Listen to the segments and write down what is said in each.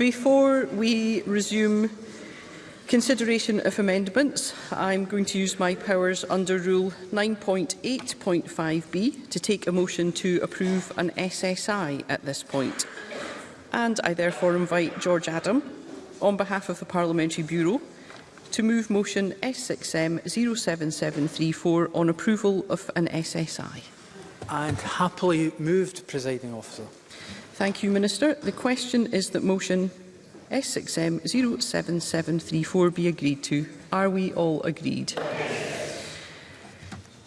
Before we resume consideration of amendments, I'm going to use my powers under Rule 9.8.5b to take a motion to approve an SSI at this point. And I therefore invite George Adam, on behalf of the Parliamentary Bureau, to move motion S6M 07734 on approval of an SSI. And happily moved, Presiding Officer. Thank you, Minister. The question is that motion SXM 07734 be agreed to. Are we all agreed?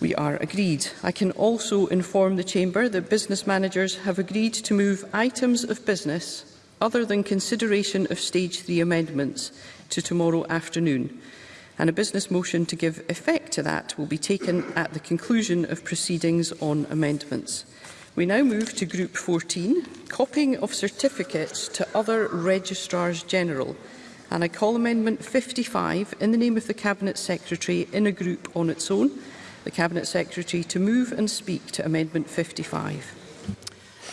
We are agreed. I can also inform the Chamber that business managers have agreed to move items of business other than consideration of Stage 3 amendments to tomorrow afternoon and a business motion to give effect to that will be taken at the conclusion of proceedings on amendments. We now move to Group 14, copying of certificates to other Registrars General, and I call Amendment 55 in the name of the Cabinet Secretary in a group on its own. The Cabinet Secretary to move and speak to Amendment 55.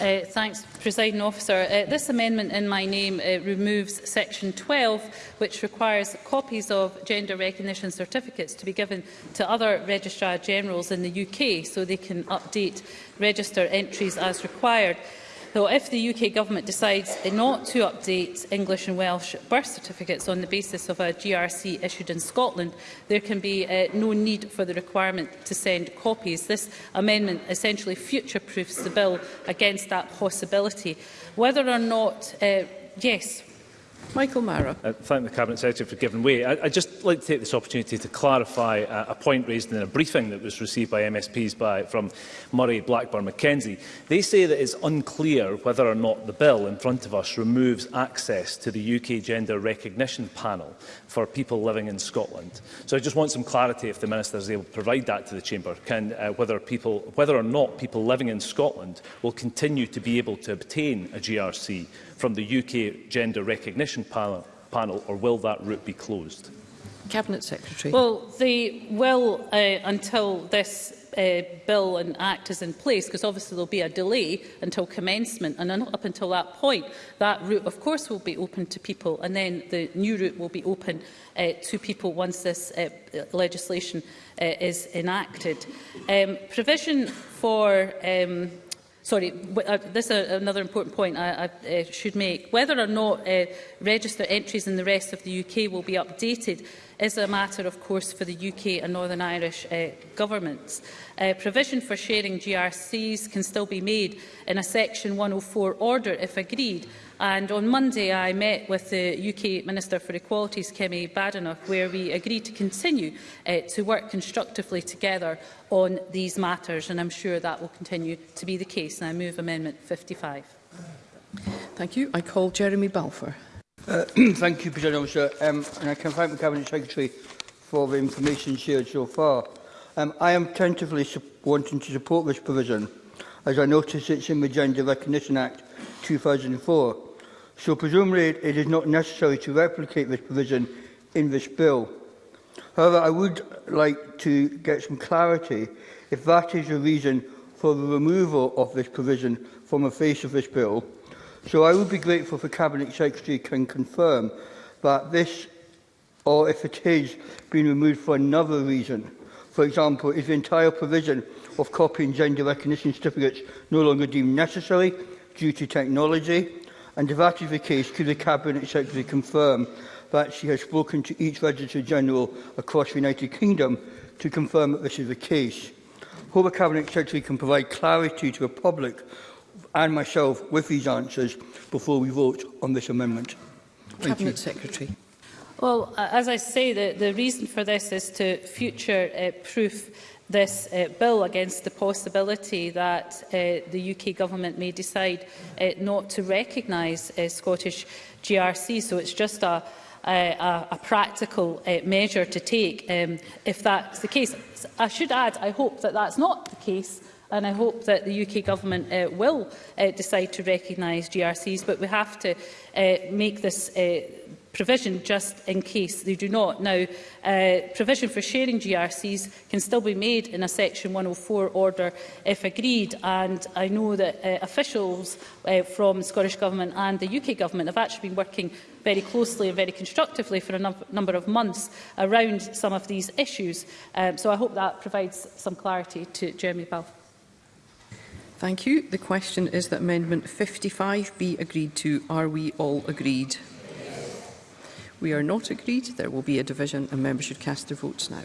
Uh, thanks, Presiding Officer. Uh, this amendment in my name uh, removes Section 12, which requires copies of gender recognition certificates to be given to other Registrar Generals in the UK so they can update register entries as required. So if the UK Government decides not to update English and Welsh birth certificates on the basis of a GRC issued in Scotland, there can be uh, no need for the requirement to send copies. This amendment essentially future-proofs the bill against that possibility. Whether or not, uh, yes, Michael Mara. Uh, thank the Cabinet Secretary for giving way. I, just like to take this opportunity to clarify a, a, point raised in a briefing that was received by MSPs by, from Murray, Blackburn, Mackenzie. They say that it's unclear whether or not the bill in front of us removes access to the UK Gender Recognition Panel for people living in Scotland. So I just want some clarity if the Minister is able to provide that to the Chamber, can, uh, whether, people, whether or not people living in Scotland will continue to be able to obtain a GRC from the UK Gender Recognition Panel, or will that route be closed? Cabinet Secretary. Well, they will uh, until this uh, bill and act is in place, because obviously there'll be a delay until commencement, and up until that point, that route, of course, will be open to people, and then the new route will be open uh, to people once this uh, legislation uh, is enacted. Um, provision for um, sorry, uh, this is uh, another important point I, I uh, should make. Whether or not uh, register entries in the rest of the UK will be updated is a matter, of course, for the UK and Northern Irish uh, governments. Uh, provision for sharing GRCs can still be made in a Section 104 order if agreed, And on Monday, I met with the UK Minister for Equalities, Kemi Badenoch, where we agreed to continue uh, to work constructively together on these matters. And I'm sure that will continue to be the case. And I move Amendment 55. Thank you. I call Jeremy Balfour. Uh, thank you, President Officer. Um, and I can thank the Cabinet Secretary for the information shared so far. Um, I am tentatively wanting to support this provision, as I notice it's in the Gender Recognition Act 2004, so presumably it is not necessary to replicate this provision in this bill. However, I would like to get some clarity if that is the reason for the removal of this provision from the face of this bill. So I would be grateful if the Cabinet Secretary can confirm that this, or if it is been removed for another reason, for example, is the entire provision of copying gender recognition certificates no longer deemed necessary due to technology, and if that is the case, could the Cabinet Secretary confirm that she has spoken to each Register General across the United Kingdom to confirm that this is the case? Hope the Cabinet Secretary can provide clarity to the public and myself with these answers before we vote on this amendment. Thank Cabinet you. Secretary. Well, as I say, the, the reason for this is to future-proof uh, this uh, bill against the possibility that uh, the UK government may decide uh, not to recognise uh, Scottish GRC. So it's just a, uh, a, a practical uh, measure to take um, if that's the case. I should add, I hope that that's not the case and I hope that the UK government uh, will uh, decide to recognise GRCs, but we have to uh, make this uh, provision just in case they do not. Now, uh, provision for sharing GRCs can still be made in a Section 104 order if agreed, and I know that uh, officials uh, from Scottish Government and the UK Government have actually been working very closely and very constructively for a num number of months around some of these issues. Um, so I hope that provides some clarity to Jeremy Balfour. Thank you. The question is that Amendment 55 be agreed to. Are we all agreed? We are not agreed. There will be a division and members should cast their votes now.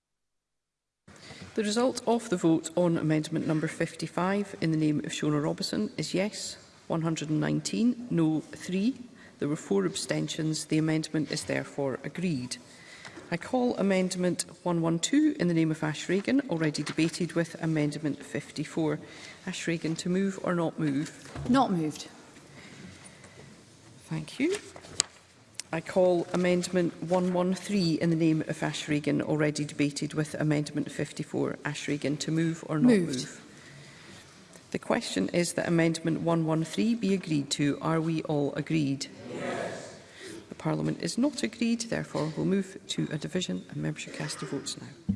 The result of the vote on amendment number 55 in the name of Shona Robison is yes 119, no 3. There were four abstentions. The amendment is therefore agreed. I call Amendment 112 in the name of Ash Regan, already debated with Amendment 54. Ash Regan, to move or not move? Not moved. Thank you. I call Amendment 113 in the name of Ash Regan, already debated with Amendment 54. Ash Regan, to move or not Moved. move? The question is that Amendment 113 be agreed to. Are we all agreed? Parliament is not agreed. Therefore, we'll move to a division and membership cast the votes now.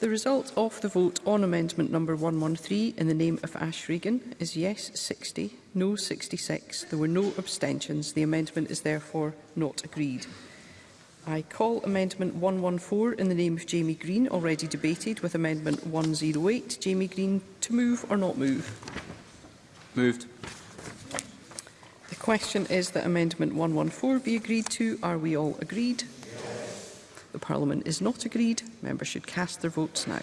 The result of the vote on amendment number 113 in the name of Ash Regan is yes 60, no 66. There were no abstentions. The amendment is therefore not agreed. I call amendment 114 in the name of Jamie Green, already debated with amendment 108. Jamie Green to move or not move? Moved. The question is that amendment 114 be agreed to. Are we all agreed? Yes. The Parliament is not agreed. Members should cast their votes now.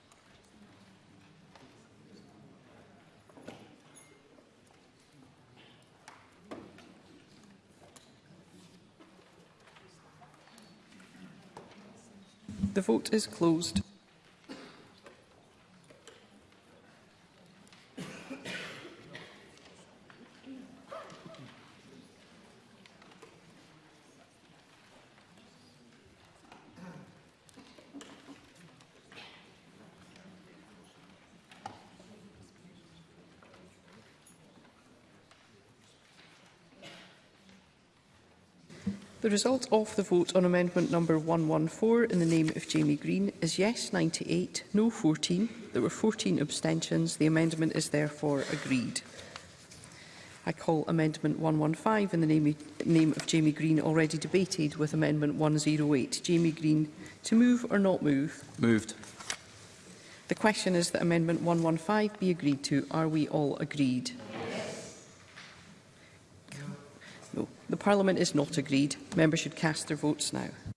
The vote is closed. The result of the vote on amendment number 114 in the name of Jamie Green is yes 98, no 14. There were 14 abstentions. The amendment is therefore agreed. I call Amendment 115 in the name, name of Jamie Green already debated with Amendment 108. Jamie Green, to move or not move? Moved. The question is that Amendment 115 be agreed to. Are we all agreed? Parliament is not agreed, members should cast their votes now.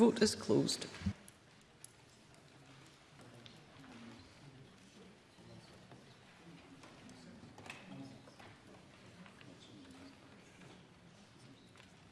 vote is closed.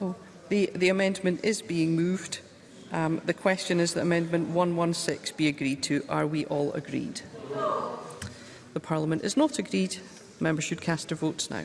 oh, the, the amendment is being moved. Um, the question is that Amendment 116 be agreed to. Are we all agreed? The Parliament is not agreed. Members should cast their votes now.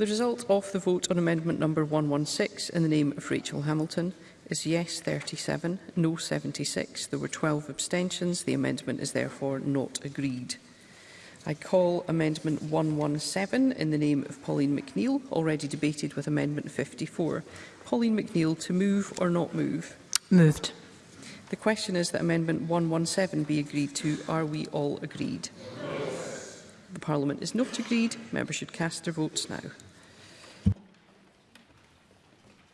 The result of the vote on amendment number 116 in the name of Rachel Hamilton is yes 37, no 76. There were 12 abstentions. The amendment is therefore not agreed. I call Amendment 117 in the name of Pauline McNeill, already debated with Amendment 54. Pauline McNeill to move or not move? Moved. The question is that Amendment 117 be agreed to. Are we all agreed? Yes. The Parliament is not agreed. Members should cast their votes now.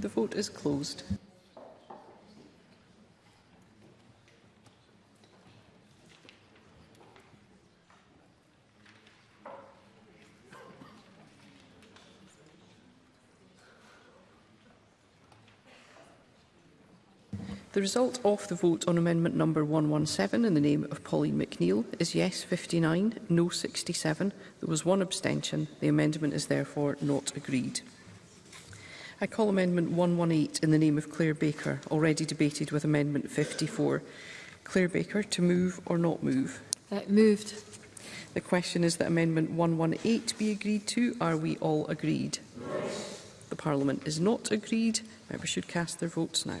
The vote is closed. The result of the vote on amendment number 117 in the name of Pauline McNeill is yes 59, no 67. There was one abstention. The amendment is therefore not agreed. I call Amendment 118 in the name of Claire Baker, already debated with Amendment 54. Claire Baker, to move or not move? Uh, moved. The question is that Amendment 118 be agreed to. Are we all agreed? Yes. The Parliament is not agreed. Members should cast their votes now.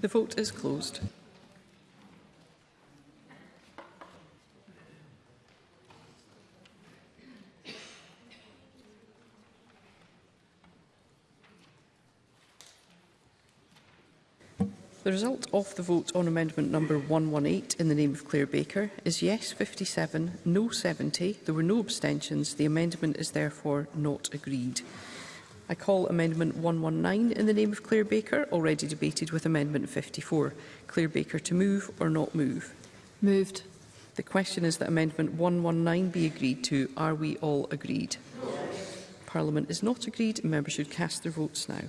The vote is closed. The result of the vote on amendment number 118 in the name of Claire Baker is yes 57, no 70. There were no abstentions. The amendment is therefore not agreed. I call Amendment 119 in the name of Clare Baker, already debated with Amendment 54. Clare Baker to move or not move? Moved. The question is that Amendment 119 be agreed to. Are we all agreed? Yes. Parliament is not agreed. Members should cast their votes now.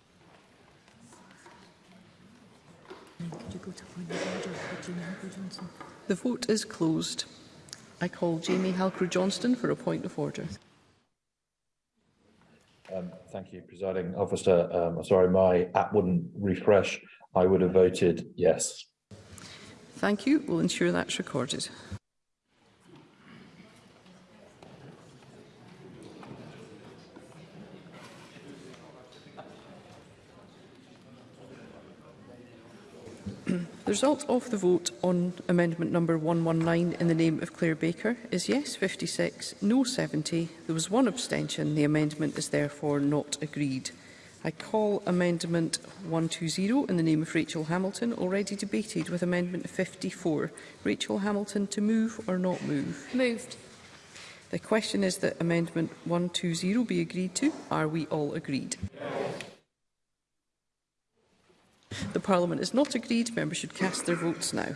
Johnson. The vote is closed. I call Jamie Halcrow-Johnston for a point of order. Um, thank you, presiding officer. Um, I'm sorry, my app wouldn't refresh. I would have voted yes. Thank you. We'll ensure that's recorded. The result of the vote on amendment number 119 in the name of Claire Baker is yes 56, no 70. There was one abstention. The amendment is therefore not agreed. I call amendment 120 in the name of Rachel Hamilton, already debated with amendment 54. Rachel Hamilton to move or not move? Moved. The question is that amendment 120 be agreed to. Are we all agreed? Parliament is not agreed, members should cast their votes now.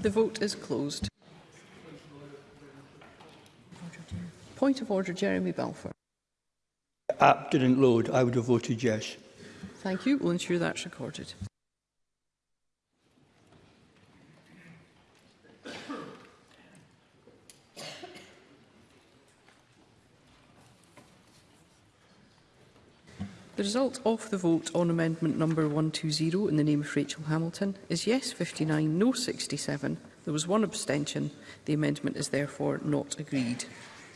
The vote is closed. Point of order, Jeremy Balfour. App didn't load. I would have voted yes. Thank you. We'll ensure that's recorded. The result of the vote on amendment number 120 in the name of Rachel Hamilton is yes 59, no 67. There was one abstention. The amendment is therefore not agreed.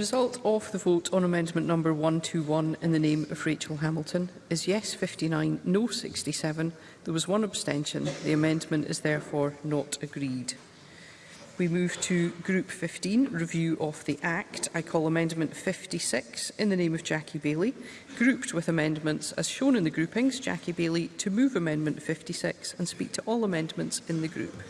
result of the vote on amendment number 121 in the name of Rachel Hamilton is yes 59, no 67. There was one abstention. The amendment is therefore not agreed. We move to Group 15, Review of the Act. I call Amendment 56 in the name of Jackie Bailey, grouped with amendments as shown in the groupings. Jackie Bailey to move Amendment 56 and speak to all amendments in the group.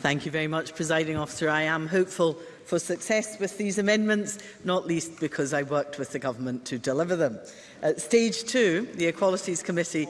Thank you very much, Presiding Officer. I am hopeful for success with these amendments, not least because I worked with the Government to deliver them. At stage 2, the Equalities Committee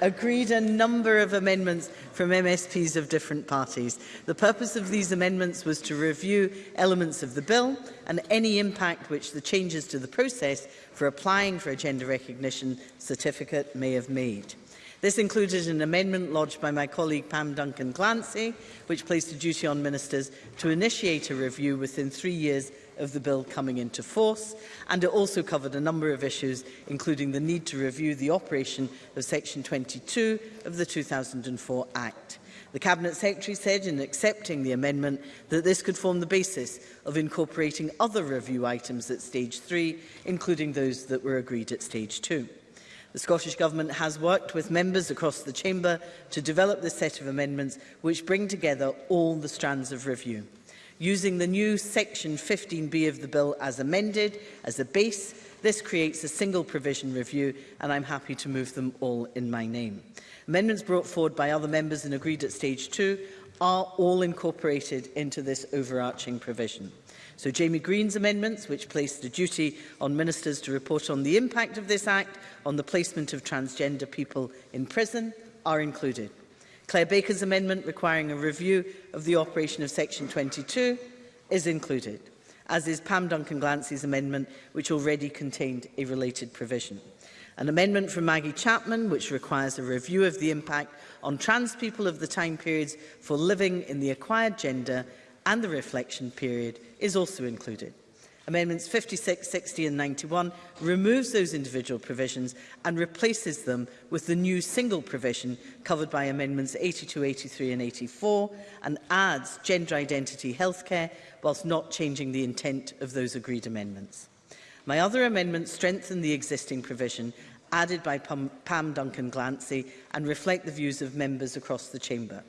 agreed a number of amendments from MSPs of different parties. The purpose of these amendments was to review elements of the bill and any impact which the changes to the process for applying for a gender recognition certificate may have made. This included an amendment lodged by my colleague Pam Duncan Glancy, which placed a duty on ministers to initiate a review within three years of the bill coming into force, and it also covered a number of issues, including the need to review the operation of Section 22 of the 2004 Act. The Cabinet Secretary said in accepting the amendment that this could form the basis of incorporating other review items at Stage 3, including those that were agreed at Stage 2. The Scottish Government has worked with members across the Chamber to develop this set of amendments which bring together all the strands of review. Using the new Section 15B of the bill as amended as a base, this creates a single provision review and I'm happy to move them all in my name. Amendments brought forward by other members and agreed at stage two are all incorporated into this overarching provision. So Jamie Green's amendments, which placed a duty on ministers to report on the impact of this act on the placement of transgender people in prison, are included. Claire Baker's amendment requiring a review of the operation of Section 22 is included, as is Pam Duncan Glancy's amendment, which already contained a related provision. An amendment from Maggie Chapman, which requires a review of the impact on trans people of the time periods for living in the acquired gender and the reflection period, is also included. Amendments 56, 60 and 91 removes those individual provisions and replaces them with the new single provision covered by Amendments 82, 83 and 84 and adds gender identity healthcare whilst not changing the intent of those agreed amendments. My other amendments strengthen the existing provision added by Pam, Pam Duncan Glancy and reflect the views of members across the Chamber.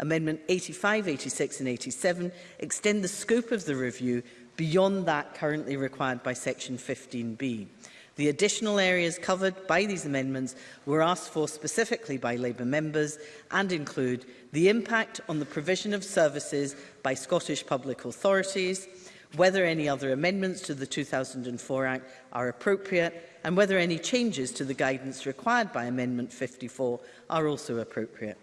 Amendment 85, 86 and 87 extend the scope of the review beyond that currently required by Section 15b. The additional areas covered by these amendments were asked for specifically by Labour members and include the impact on the provision of services by Scottish public authorities, whether any other amendments to the 2004 Act are appropriate and whether any changes to the guidance required by Amendment 54 are also appropriate.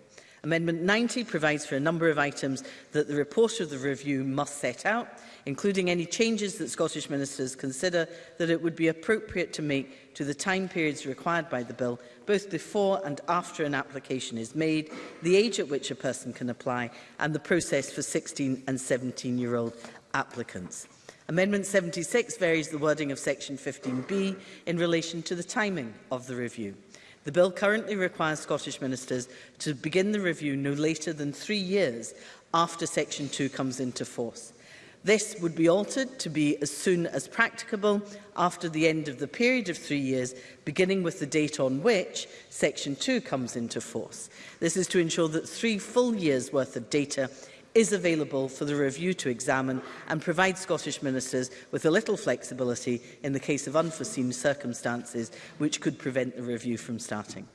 Amendment 90 provides for a number of items that the report of the review must set out, including any changes that Scottish ministers consider that it would be appropriate to make to the time periods required by the bill, both before and after an application is made, the age at which a person can apply, and the process for 16 and 17-year-old applicants. Amendment 76 varies the wording of Section 15b in relation to the timing of the review. The bill currently requires Scottish ministers to begin the review no later than three years after Section 2 comes into force. This would be altered to be as soon as practicable after the end of the period of three years, beginning with the date on which Section 2 comes into force. This is to ensure that three full years' worth of data is available for the review to examine and provide Scottish ministers with a little flexibility in the case of unforeseen circumstances which could prevent the review from starting.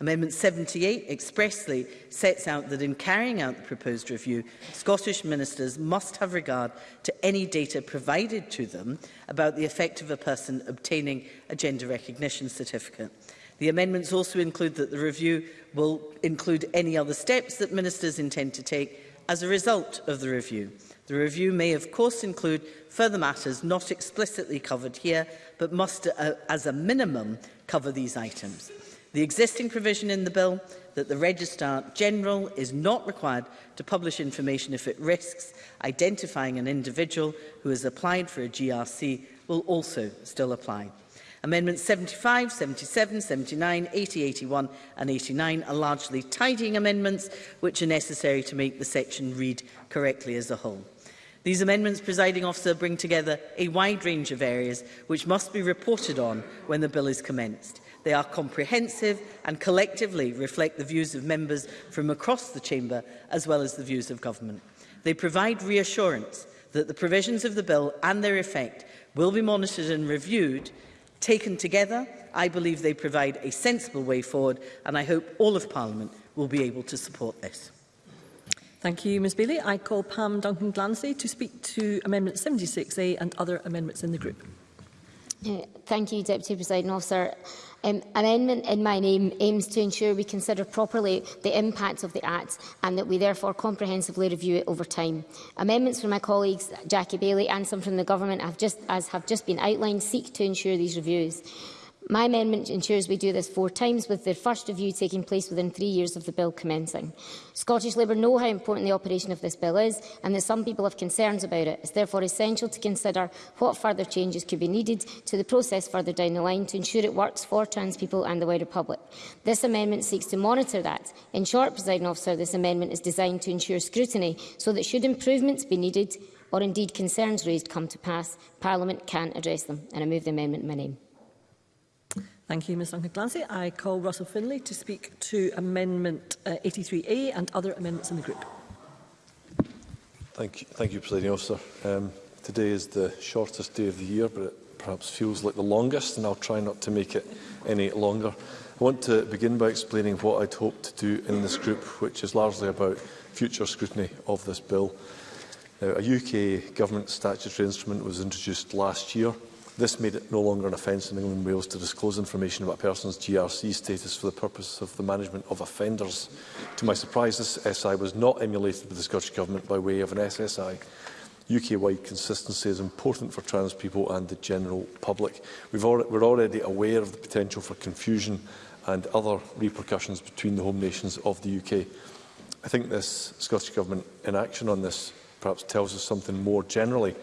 Amendment 78 expressly sets out that in carrying out the proposed review, Scottish ministers must have regard to any data provided to them about the effect of a person obtaining a gender recognition certificate. The amendments also include that the review will include any other steps that ministers intend to take as a result of the review. The review may of course include further matters not explicitly covered here, but must uh, as a minimum cover these items. The existing provision in the bill that the Registrar General is not required to publish information if it risks identifying an individual who has applied for a GRC will also still apply. Amendments 75, 77, 79, 80, 81 and 89 are largely tidying amendments which are necessary to make the section read correctly as a whole. These amendments, presiding officer, bring together a wide range of areas which must be reported on when the bill is commenced. They are comprehensive and collectively reflect the views of members from across the Chamber as well as the views of government. They provide reassurance that the provisions of the bill and their effect will be monitored and reviewed. Taken together, I believe they provide a sensible way forward and I hope all of Parliament will be able to support this. Thank you, Ms Bailey. I call Pam Duncan Glancy to speak to Amendment 76A and other amendments in the group. Thank you, Deputy President Officer. Um, amendment in my name aims to ensure we consider properly the impact of the Act and that we therefore comprehensively review it over time. Amendments from my colleagues Jackie Bailey and some from the Government have just, as have just been outlined seek to ensure these reviews. My amendment ensures we do this four times, with the first review taking place within three years of the bill commencing. Scottish Labour know how important the operation of this bill is and that some people have concerns about it. It's therefore essential to consider what further changes could be needed to the process further down the line to ensure it works for trans people and the wider public. This amendment seeks to monitor that. In short, presiding officer, this amendment is designed to ensure scrutiny so that should improvements be needed or indeed concerns raised come to pass, Parliament can address them. And I move the amendment in my name. Thank you, Ms Duncan Clancy. I call Russell Finlay to speak to Amendment uh, 83A and other amendments in the group. Thank you, thank you Presiding Officer. Um, today is the shortest day of the year, but it perhaps feels like the longest, and I'll try not to make it any longer. I want to begin by explaining what I'd hoped to do in this group, which is largely about future scrutiny of this bill. Now, a UK government statutory instrument was introduced last year This made it no longer an offence in England and Wales to disclose information about a person's GRC status for the purpose of the management of offenders. To my surprise, this SI was not emulated by the Scottish Government by way of an SSI. UK-wide consistency is important for trans people and the general public. We've al we're already aware of the potential for confusion and other repercussions between the home nations of the UK. I think this Scottish Government inaction on this perhaps tells us something more generally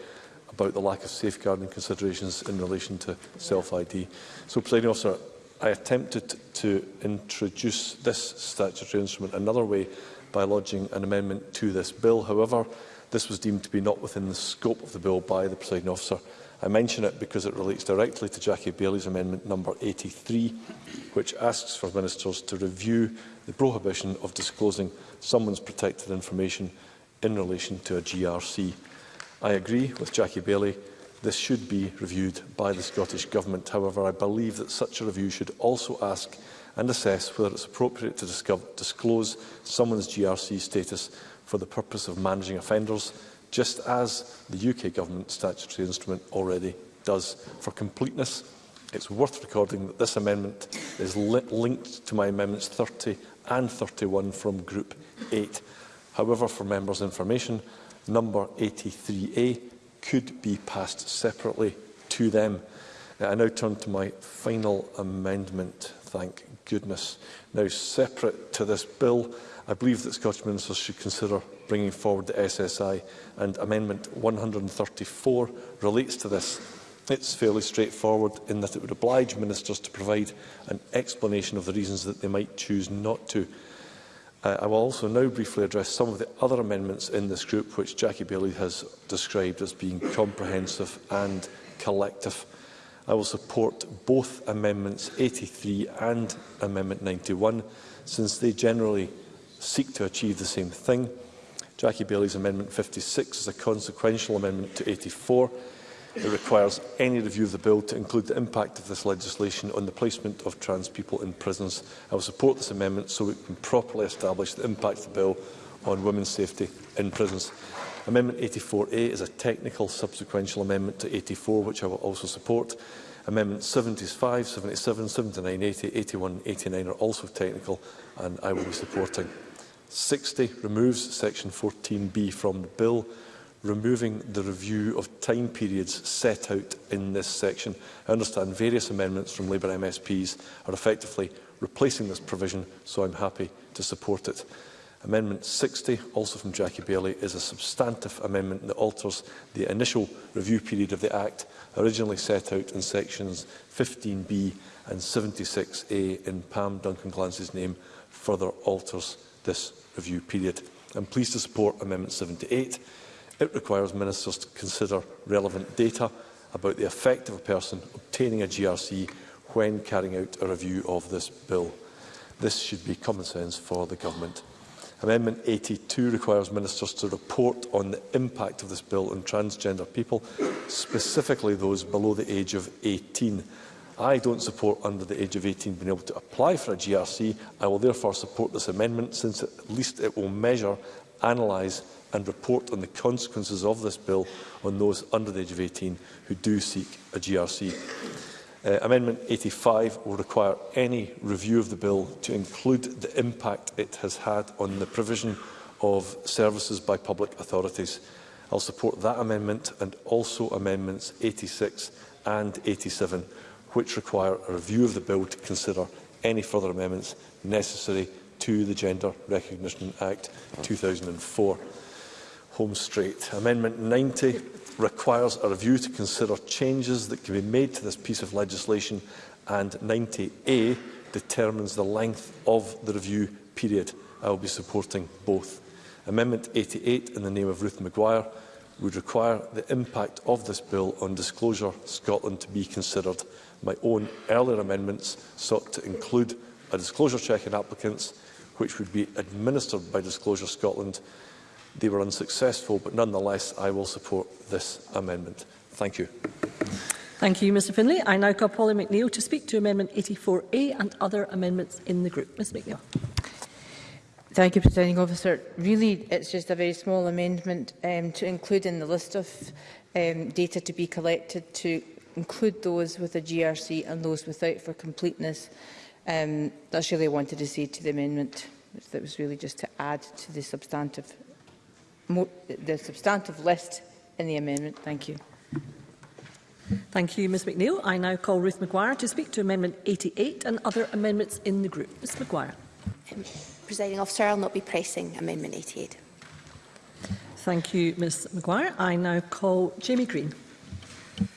about the lack of safeguarding considerations in relation to self-ID. So, Presiding Officer, I attempted to introduce this statutory instrument another way by lodging an amendment to this bill. However, this was deemed to be not within the scope of the bill by the presiding officer. I mention it because it relates directly to Jackie Bailey's amendment number 83, which asks for ministers to review the prohibition of disclosing someone's protected information in relation to a GRC. I agree with Jackie Bailey this should be reviewed by the Scottish Government. However, I believe that such a review should also ask and assess whether it's appropriate to discover, disclose someone's GRC status for the purpose of managing offenders, just as the UK Government statutory instrument already does. For completeness, it's worth recording that this amendment is li linked to my amendments 30 and 31 from Group 8. However, for members' information, number 83A could be passed separately to them. Uh, I now turn to my final amendment, thank goodness. Now, separate to this bill, I believe that Scottish Ministers should consider bringing forward the SSI, and Amendment 134 relates to this. It's fairly straightforward in that it would oblige Ministers to provide an explanation of the reasons that they might choose not to Uh, I will also now briefly address some of the other amendments in this group, which Jackie Bailey has described as being comprehensive and collective. I will support both Amendments 83 and Amendment 91, since they generally seek to achieve the same thing. Jackie Bailey's Amendment 56 is a consequential amendment to 84, It requires any review of the bill to include the impact of this legislation on the placement of trans people in prisons. I will support this amendment so we can properly establish the impact of the bill on women's safety in prisons. Amendment 84A is a technical subsequential amendment to 84, which I will also support. Amendments 75, 77, 79, 80, 81 and 89 are also technical and I will be supporting. 60 removes section 14B from the bill removing the review of time periods set out in this section. I understand various amendments from Labour MSPs are effectively replacing this provision, so I'm happy to support it. Amendment 60, also from Jackie Bailey, is a substantive amendment that alters the initial review period of the Act, originally set out in sections 15b and 76a in Pam Duncan Glance's name, further alters this review period. I'm pleased to support Amendment 78, It requires ministers to consider relevant data about the effect of a person obtaining a GRC when carrying out a review of this bill. This should be common sense for the government. Amendment 82 requires ministers to report on the impact of this bill on transgender people, specifically those below the age of 18. I don't support under the age of 18 being able to apply for a GRC. I will therefore support this amendment since at least it will measure, analyse and report on the consequences of this bill on those under the age of 18 who do seek a GRC. Uh, Amendment 85 will require any review of the bill to include the impact it has had on the provision of services by public authorities. I'll support that amendment and also amendments 86 and 87, which require a review of the bill to consider any further amendments necessary to the Gender Recognition Act 2004 home straight. Amendment 90 requires a review to consider changes that can be made to this piece of legislation and 90A determines the length of the review period. I will be supporting both. Amendment 88, in the name of Ruth Maguire, would require the impact of this bill on Disclosure Scotland to be considered. My own earlier amendments sought to include a disclosure check in applicants, which would be administered by Disclosure Scotland They were unsuccessful, but nonetheless, I will support this amendment. Thank you. Thank you, Mr Finlay. I now call Polly McNeill to speak to Amendment 84A and other amendments in the group. Ms McNeill. Thank you, Presiding Officer. Really, it's just a very small amendment um, to include in the list of um, data to be collected to include those with a GRC and those without for completeness. Um, that's really I wanted to say to the amendment. That was really just to add to the substantive the substantive list in the amendment. Thank you. Thank you, Ms McNeill. I now call Ruth McGuire to speak to Amendment 88 and other amendments in the group. Ms McGuire. Um, Presiding officer, I'll not be pressing Amendment 88. Thank you, Ms McGuire. I now call Jamie Green.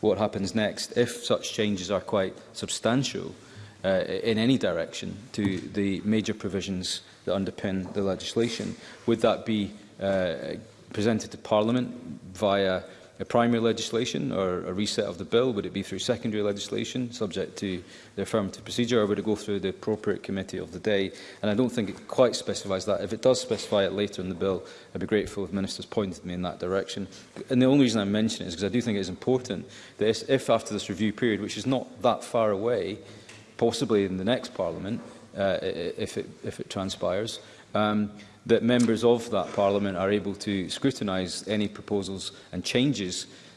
what happens next if such changes are quite substantial uh, in any direction to the major provisions that underpin the legislation. Would that be uh, presented to Parliament via a primary legislation or a reset of the bill? Would it be through secondary legislation subject to the affirmative procedure or would it go through the appropriate committee of the day? And I don't think it quite specifies that. If it does specify it later in the bill, I'd be grateful if ministers pointed me in that direction. And the only reason I mention it is because I do think it is important that if after this review period, which is not that far away, possibly in the next Parliament, uh, if, it, if it transpires, um, that members of that Parliament are able to scrutinise any proposals and changes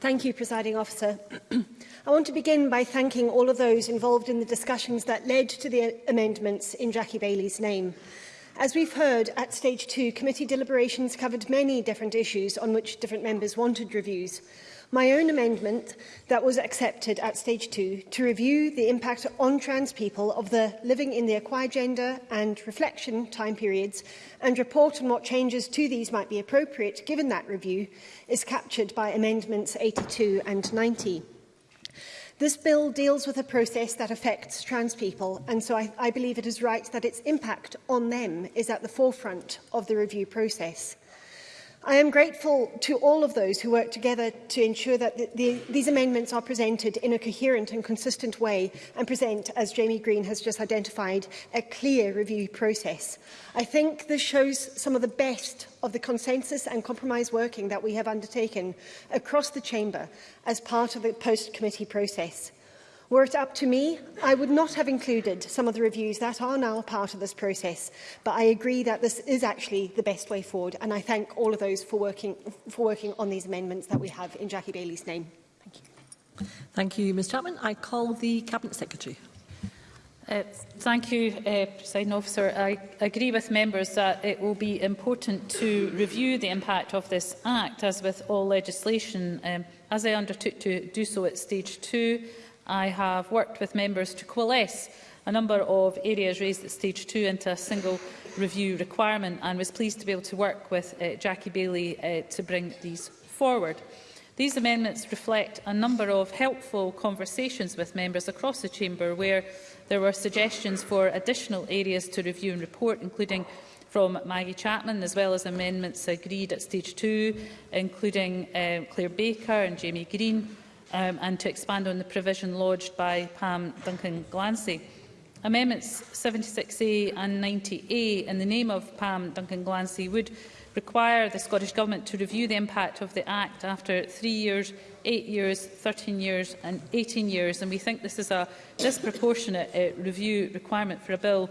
Thank you, Presiding Officer. I want to begin by thanking all of those involved in the discussions that led to the amendments in Jackie Bailey's name. As we've heard, at Stage 2, committee deliberations covered many different issues on which different members wanted reviews my own amendment that was accepted at stage two to review the impact on trans people of the living in the acquired gender and reflection time periods and report on what changes to these might be appropriate given that review is captured by amendments 82 and 90. This bill deals with a process that affects trans people, and so I, I believe it is right that its impact on them is at the forefront of the review process. I am grateful to all of those who worked together to ensure that the, the, these amendments are presented in a coherent and consistent way and present, as Jamie Green has just identified, a clear review process. I think this shows some of the best of the consensus and compromise working that we have undertaken across the Chamber as part of the post-committee process. Were it up to me, I would not have included some of the reviews that are now part of this process, but I agree that this is actually the best way forward, and I thank all of those for working, for working on these amendments that we have in Jackie Bailey's name. Thank you. Thank you, Ms Chapman. I call the Cabinet Secretary. Uh, thank you, uh, President Officer. I agree with members that it will be important to review the impact of this Act, as with all legislation, um, as I undertook to do so at stage 2. I have worked with members to coalesce a number of areas raised at stage two into a single review requirement and was pleased to be able to work with uh, Jackie Bailey uh, to bring these forward. These amendments reflect a number of helpful conversations with members across the Chamber where there were suggestions for additional areas to review and report, including from Maggie Chapman, as well as amendments agreed at stage two, including uh, Claire Baker and Jamie Green, um, and to expand on the provision lodged by Pam Duncan Glancy. Amendments 76A and 90A in the name of Pam Duncan Glancy would require the Scottish Government to review the impact of the Act after three years, eight years, 13 years and 18 years. And we think this is a disproportionate uh, review requirement for a bill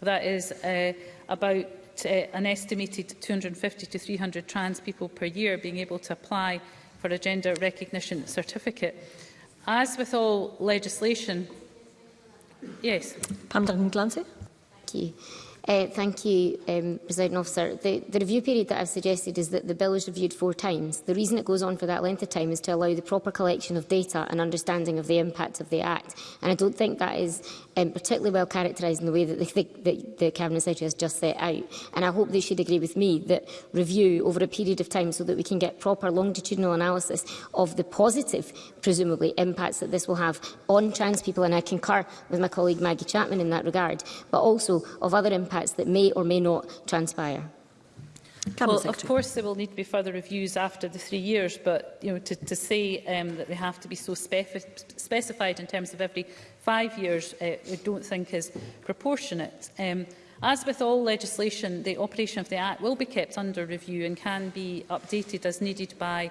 that is uh, about uh, an estimated 250 to 300 trans people per year being able to apply for a gender recognition certificate. As with all legislation, yes. Pam Duncan Glancy. Thank you. Uh, thank you, um, President Officer. The, the review period that I've suggested is that the bill is reviewed four times. The reason it goes on for that length of time is to allow the proper collection of data and understanding of the impact of the Act. And I don't think that is um, particularly well characterised in the way that the, the, the Cabinet Secretary has just set out. And I hope they should agree with me that review over a period of time so that we can get proper longitudinal analysis of the positive, presumably, impacts that this will have on trans people. And I concur with my colleague Maggie Chapman in that regard, but also of other impacts that may or may not transpire. Cabinet well, Secretary. of course, there will need to be further reviews after the three years, but you know, to, to say um, that they have to be so specified in terms of every five years, uh, I don't think is proportionate. Um, as with all legislation, the operation of the Act will be kept under review and can be updated as needed by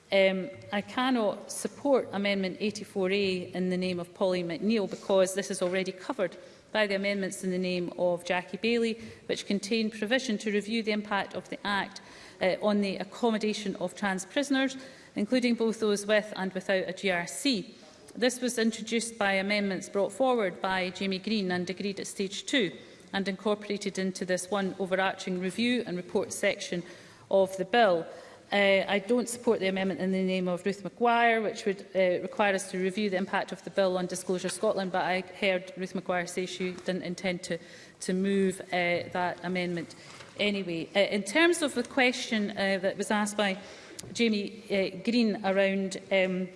Um, I cannot support Amendment 84A in the name of Polly McNeill because this is already covered by the amendments in the name of Jackie Bailey, which contain provision to review the impact of the Act uh, on the accommodation of trans prisoners, including both those with and without a GRC. This was introduced by amendments brought forward by Jamie Green and agreed at stage two and incorporated into this one overarching review and report section of the bill. Uh, I don't support the amendment in the name of Ruth Maguire, which would uh, require us to review the impact of the bill on Disclosure Scotland, but I heard Ruth Maguire say she didn't intend to, to move uh, that amendment anyway. Uh, in terms of the question uh, that was asked by Jamie uh, Green around um,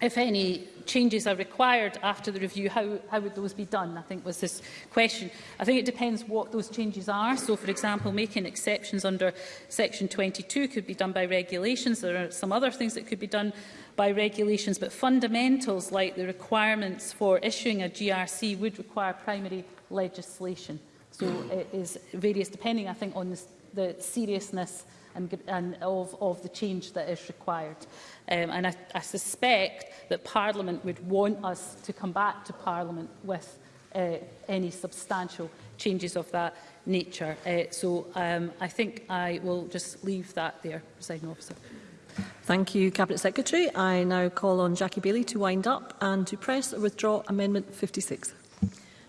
if any changes are required after the review, how, how would those be done, I think was this question. I think it depends what those changes are. So, for example, making exceptions under Section 22 could be done by regulations. There are some other things that could be done by regulations, but fundamentals like the requirements for issuing a GRC would require primary legislation. So it is various, depending, I think, on the, the seriousness and, and of, of the change that is required. Um, and I, I suspect that Parliament would want us to come back to Parliament with uh, any substantial changes of that nature. Uh, so um, I think I will just leave that there, presiding officer. Thank you, Cabinet Secretary. I now call on Jackie Bailey to wind up and to press or withdraw Amendment 56.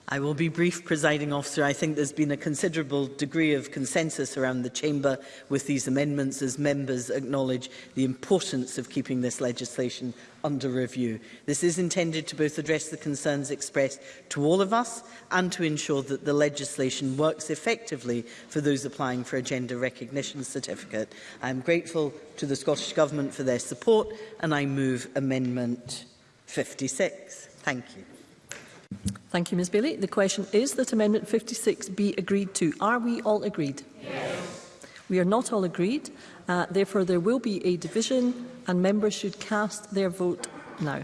I will be brief, presiding officer. I think there's been a considerable degree of consensus around the chamber with these amendments as members acknowledge the importance of keeping this legislation under review. This is intended to both address the concerns expressed to all of us and to ensure that the legislation works effectively for those applying for a gender recognition certificate. I am grateful to the Scottish Government for their support and I move amendment 56. Thank you. Thank you, Ms Bailey. The question is that Amendment 56 be agreed to. Are we all agreed? Yes. We are not all agreed. Uh, therefore, there will be a division and members should cast their vote now.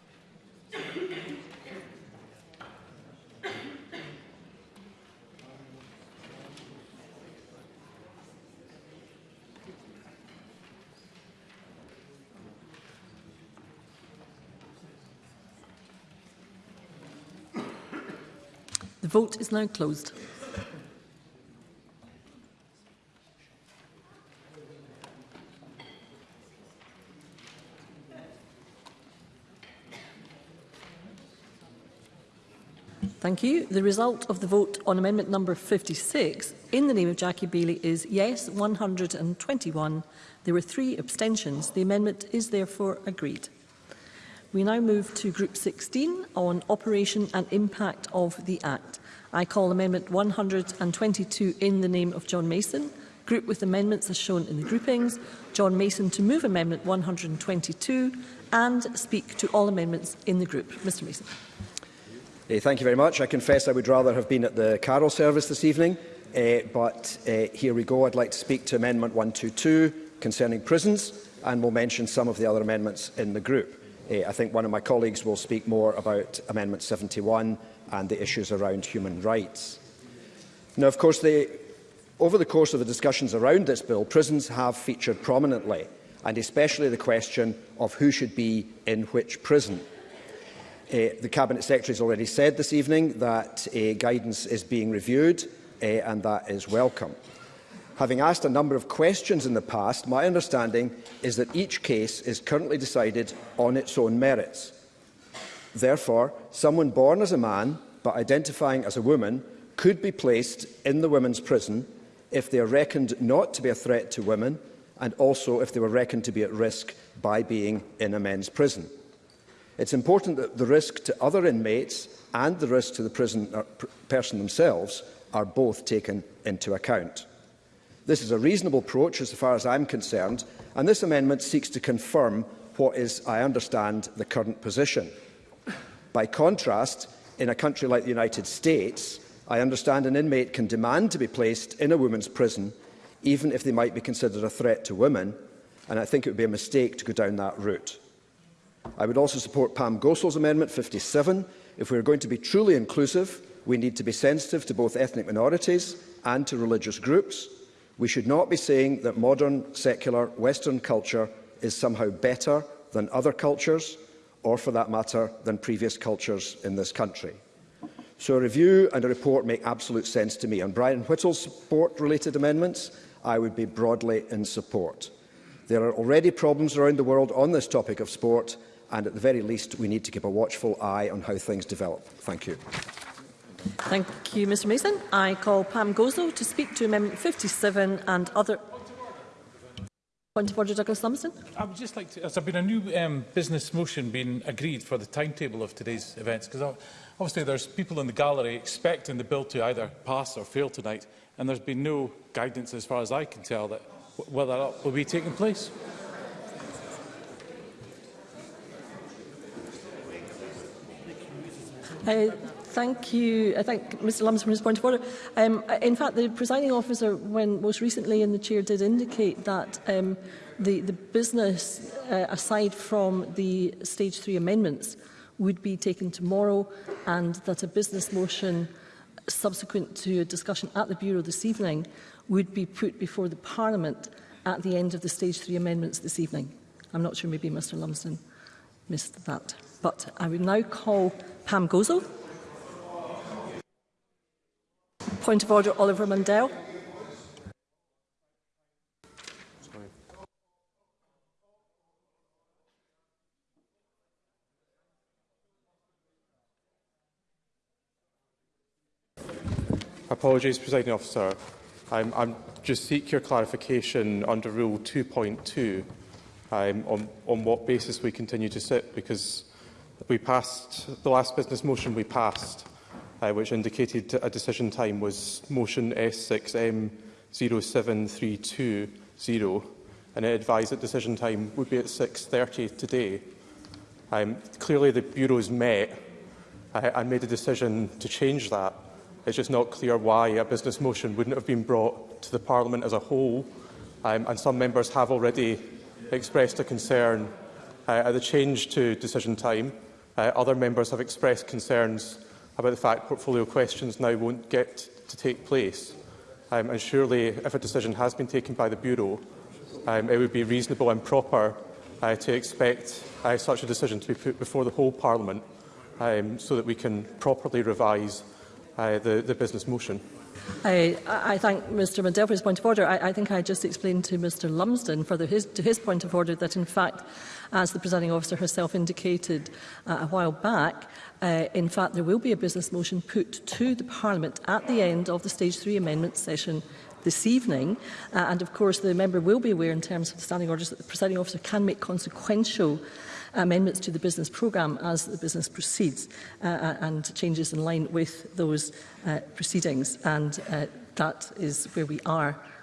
The vote is now closed. Thank you. The result of the vote on amendment number 56 in the name of Jackie Bailey is yes 121. There were three abstentions. The amendment is therefore agreed. We now move to group 16 on operation and impact of the Act. I call Amendment 122 in the name of John Mason, grouped with amendments as shown in the groupings, John Mason to move Amendment 122 and speak to all amendments in the group. Mr Mason. Hey, eh, thank you very much. I confess I would rather have been at the carol service this evening, uh, but uh, here we go. I'd like to speak to Amendment 122 concerning prisons and will mention some of the other amendments in the group. Uh, I think one of my colleagues will speak more about Amendment 71 and the issues around human rights. Now, of course, the, over the course of the discussions around this bill, prisons have featured prominently, and especially the question of who should be in which prison. Uh, the Cabinet Secretary has already said this evening that uh, guidance is being reviewed, uh, and that is welcome. Having asked a number of questions in the past, my understanding is that each case is currently decided on its own merits. Therefore, someone born as a man but identifying as a woman could be placed in the women's prison if they are reckoned not to be a threat to women and also if they were reckoned to be at risk by being in a men's prison. It's important that the risk to other inmates and the risk to the prison uh, person themselves are both taken into account. This is a reasonable approach as far as I'm concerned, and this amendment seeks to confirm what is, I understand, the current position. By contrast, in a country like the United States, I understand an inmate can demand to be placed in a women's prison, even if they might be considered a threat to women, and I think it would be a mistake to go down that route. I would also support Pam Gosel's Amendment 57. If we are going to be truly inclusive, we need to be sensitive to both ethnic minorities and to religious groups. We should not be saying that modern, secular, Western culture is somehow better than other cultures, or for that matter, than previous cultures in this country. So a review and a report make absolute sense to me. On Brian Whittle's support-related amendments, I would be broadly in support. There are already problems around the world on this topic of sport, and at the very least, we need to keep a watchful eye on how things develop. Thank you. Thank you, Mr Mason. I call Pam Gozo to speak to Amendment 57 and other... Point of order, Douglas Lumsden. I would just like to, has there been a new um, business motion being agreed for the timetable of today's events? Because obviously there's people in the gallery expecting the bill to either pass or fail tonight, and there's been no guidance, as far as I can tell, that whether that will be taking place. Uh, Thank you. I thank Mr Lumsden for his point of order. Um, in fact, the presiding officer, when most recently in the chair, did indicate that um, the, the business, uh, aside from the stage three amendments, would be taken tomorrow and that a business motion subsequent to a discussion at the Bureau this evening would be put before the Parliament at the end of the stage three amendments this evening. I'm not sure maybe Mr Lumsden missed that. But I would now call Pam Gozo. Point of order, Oliver Mundell. Apologies, Presiding Officer. I'm, I'm just seek your clarification under Rule 2.2 um, on, on what basis we continue to sit, because we passed the last business motion we passed uh, which indicated a decision time was motion S6M07320 and it advised that decision time would be at 6.30 today. Um, clearly the Bureau's met uh, and made a decision to change that. It's just not clear why a business motion wouldn't have been brought to the Parliament as a whole um, and some members have already expressed a concern uh, at the change to decision time. Uh, other members have expressed concerns about the fact portfolio questions now won't get to take place. Um, and surely, if a decision has been taken by the Bureau, um, it would be reasonable and proper uh, to expect uh, such a decision to be put before the whole Parliament um, so that we can properly revise uh, the, the business motion. I, I thank Mr Mandel for his point of order. I, I think I just explained to Mr Lumsden, further his, to his point of order, that in fact as the presiding officer herself indicated uh, a while back, uh, in fact, there will be a business motion put to the Parliament at the end of the Stage 3 amendment session this evening. Uh, and of course, the member will be aware in terms of the standing orders that the presiding officer can make consequential amendments to the business programme as the business proceeds uh, uh and changes in line with those uh, proceedings. And uh, that is where we are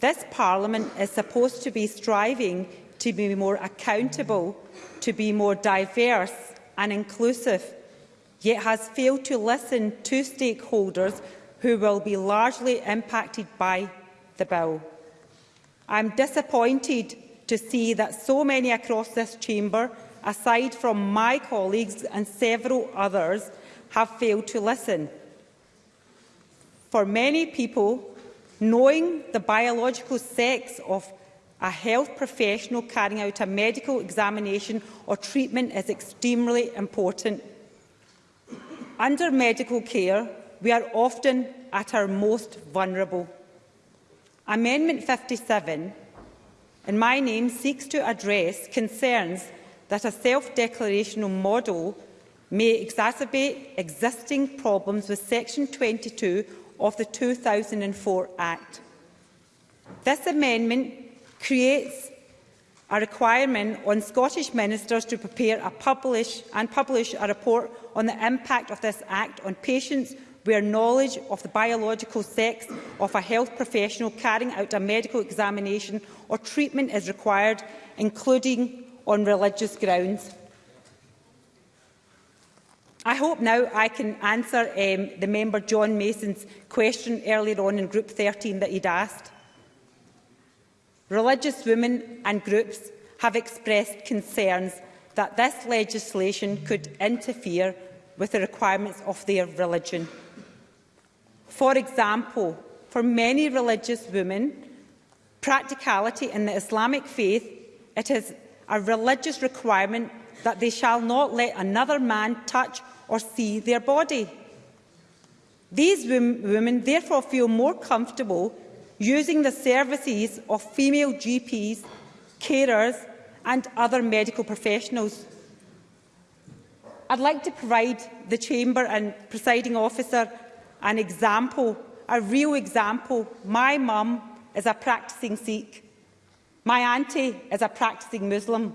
This Parliament is supposed to be striving to be more accountable, to be more diverse and inclusive, yet has failed to listen to stakeholders who will be largely impacted by the bill. I am disappointed to see that so many across this chamber, aside from my colleagues and several others, have failed to listen. For many people, knowing the biological sex of a health professional carrying out a medical examination or treatment is extremely important. Under medical care, we are often at our most vulnerable. Amendment 57, in my name, seeks to address concerns that a self-declarational model may exacerbate existing problems with Section 22 of the 2004 Act. This amendment creates a requirement on Scottish ministers to prepare a publish and publish a report on the impact of this act on patients where knowledge of the biological sex of a health professional carrying out a medical examination or treatment is required, including on religious grounds. I hope now I can answer um, the member John Mason's question earlier on in Group 13 that he'd asked. Religious women and groups have expressed concerns that this legislation could interfere with the requirements of their religion. For example, for many religious women, practicality in the Islamic faith, it is a religious requirement that they shall not let another man touch or see their body. These women therefore feel more comfortable using the services of female GPs, carers and other medical professionals. I'd like to provide the Chamber and Presiding Officer an example, a real example. My mum is a practising Sikh. My auntie is a practising Muslim.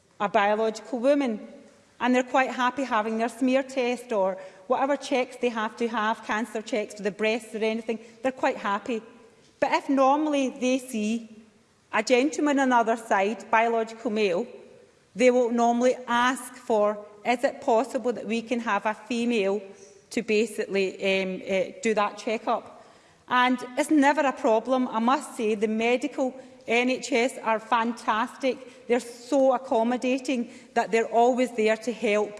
a biological woman, and they're quite happy having their smear test or whatever checks they have to have, cancer checks for the breasts or anything, they're quite happy But if normally they see a gentleman on the other side, biological male, they will normally ask for, is it possible that we can have a female to basically um, uh, do that check-up? And it's never a problem. I must say the medical NHS are fantastic. They're so accommodating that they're always there to help.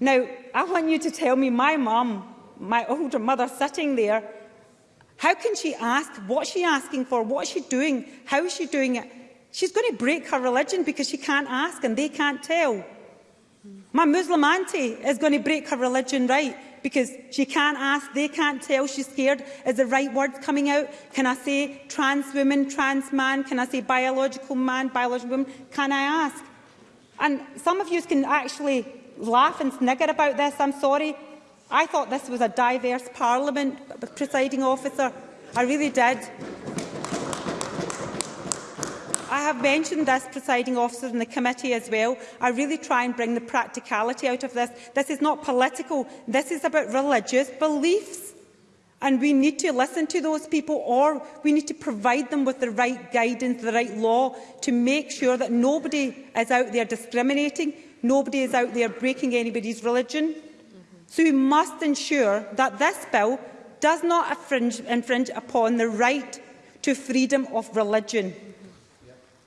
Now, I want you to tell me my mum, my older mother sitting there, How can she ask? What's she asking for? What's she doing? How is she doing it? She's going to break her religion because she can't ask and they can't tell. My Muslim auntie is going to break her religion right because she can't ask, they can't tell, she's scared. Is the right word coming out? Can I say trans woman, trans man? Can I say biological man, biological woman? Can I ask? And some of you can actually laugh and snigger about this, I'm sorry, I thought this was a diverse parliament, presiding officer. I really did. I have mentioned this, presiding officer, in the committee as well. I really try and bring the practicality out of this. This is not political. This is about religious beliefs. And we need to listen to those people or we need to provide them with the right guidance, the right law to make sure that nobody is out there discriminating, nobody is out there breaking anybody's religion. So we must ensure that this bill does not infringe, infringe upon the right to freedom of religion.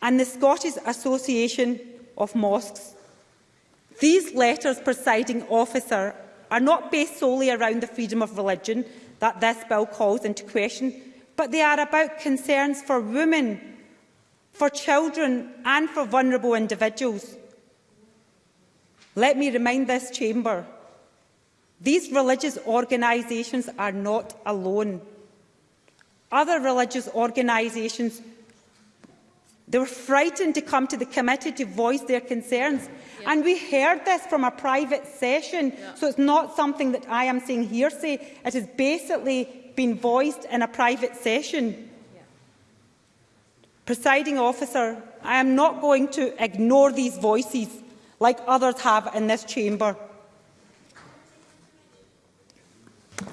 and the Scottish Association of Mosques. These letters, presiding officer, are not based solely around the freedom of religion that this bill calls into question, but they are about concerns for women, for children and for vulnerable individuals. Let me remind this chamber, these religious organisations are not alone. Other religious organisations they were frightened to come to the committee to voice their concerns. Yeah. And we heard this from a private session, yeah. so it's not something that I am seeing hearsay. It has basically been voiced in a private session. Yeah. Presiding officer, I am not going to ignore these voices like others have in this chamber.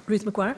Ruth McGuire.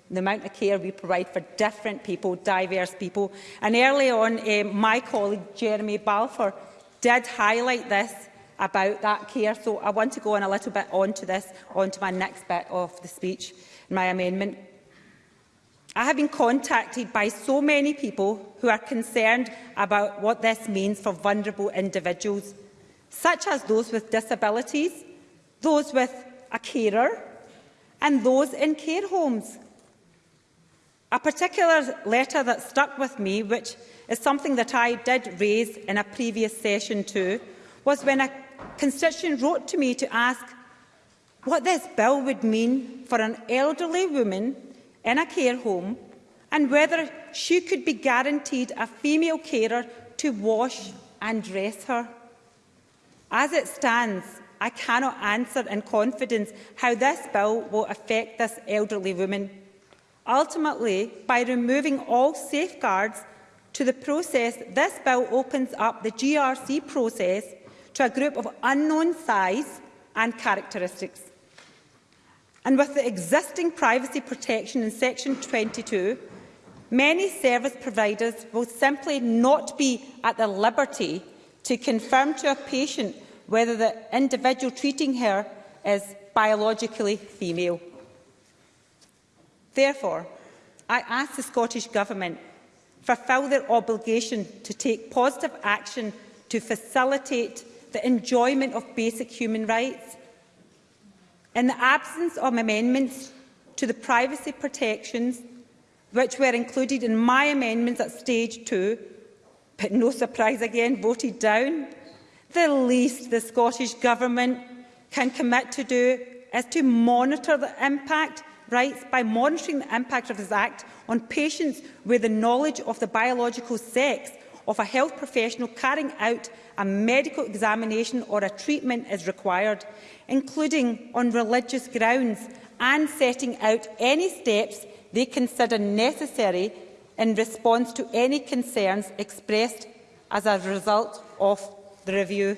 the amount of care we provide for different people, diverse people. And early on, um, my colleague Jeremy Balfour did highlight this about that care. So I want to go on a little bit onto this, onto my next bit of the speech, my amendment. I have been contacted by so many people who are concerned about what this means for vulnerable individuals, such as those with disabilities, those with a carer, and those in care homes. A particular letter that stuck with me, which is something that I did raise in a previous session too, was when a constituent wrote to me to ask what this bill would mean for an elderly woman in a care home and whether she could be guaranteed a female carer to wash and dress her. As it stands, I cannot answer in confidence how this bill will affect this elderly woman. Ultimately, by removing all safeguards to the process, this bill opens up the GRC process to a group of unknown size and characteristics. And with the existing privacy protection in Section 22, many service providers will simply not be at the liberty to confirm to a patient whether the individual treating her is biologically female. Therefore, I ask the Scottish Government for fulfil their obligation to take positive action to facilitate the enjoyment of basic human rights. In the absence of amendments to the privacy protections which were included in my amendments at stage two, but no surprise again voted down, the least the Scottish Government can commit to do is to monitor the impact rights by monitoring the impact of this Act on patients where the knowledge of the biological sex of a health professional carrying out a medical examination or a treatment is required, including on religious grounds, and setting out any steps they consider necessary in response to any concerns expressed as a result of the review.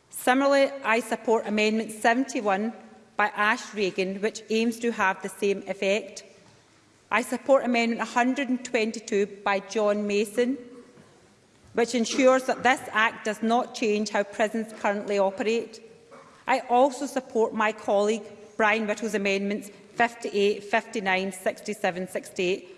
similarly I support Amendment 71 by Ash Reagan, which aims to have the same effect. I support Amendment 122 by John Mason, which ensures that this Act does not change how prisons currently operate. I also support my colleague Brian Whittle's amendments 58, 59, 67, 68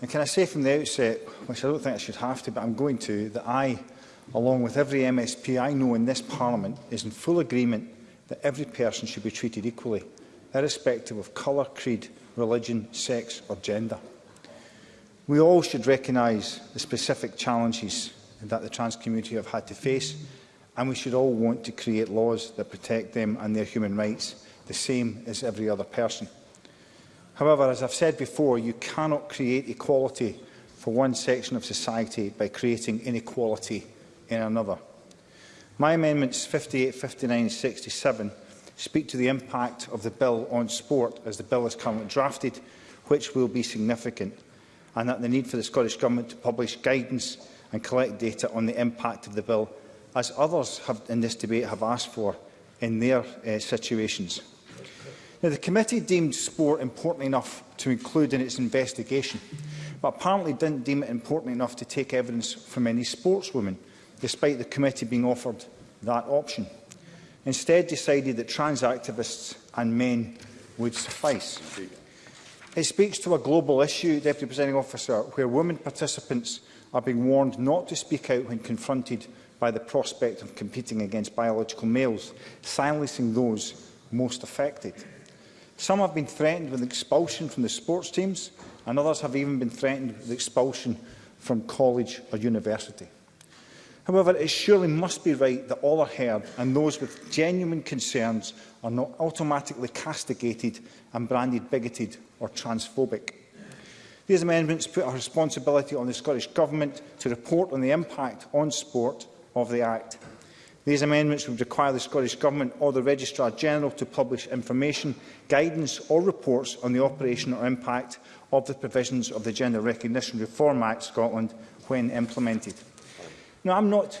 and can I say from the outset, which I don't think I should have to, but I'm going to, that I, along with every MSP I know in this Parliament, is in full agreement that every person should be treated equally, irrespective of colour, creed, religion, sex or gender. We all should recognise the specific challenges that the trans community have had to face, and we should all want to create laws that protect them and their human rights, the same as every other person. However, as I've said before, you cannot create equality for one section of society by creating inequality in another. My amendments 58, 59 and 67 speak to the impact of the bill on sport as the bill is currently drafted, which will be significant and that the need for the Scottish Government to publish guidance and collect data on the impact of the bill, as others have, in this debate have asked for in their uh, situations. Now, the committee deemed sport important enough to include in its investigation, but apparently didn't deem it important enough to take evidence from any sportswomen, despite the committee being offered that option. Instead decided that trans activists and men would suffice. It speaks to a global issue, Deputy Presiding Officer, where women participants are being warned not to speak out when confronted by the prospect of competing against biological males, silencing those most affected. Some have been threatened with expulsion from the sports teams, and others have even been threatened with expulsion from college or university. However, it surely must be right that all are heard and those with genuine concerns are not automatically castigated and branded bigoted or transphobic. These amendments put a responsibility on the Scottish Government to report on the impact on sport of the Act. These amendments would require the Scottish Government or the Registrar General to publish information, guidance or reports on the operation or impact of the provisions of the Gender Recognition Reform Act Scotland when implemented. Now, I'm not...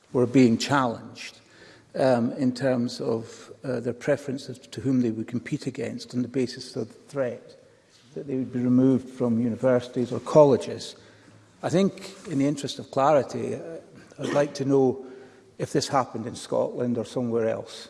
were being challenged um, in terms of uh, their preferences to whom they would compete against on the basis of the threat that they would be removed from universities or colleges. I think, in the interest of clarity, uh, I'd like to know if this happened in Scotland or somewhere else.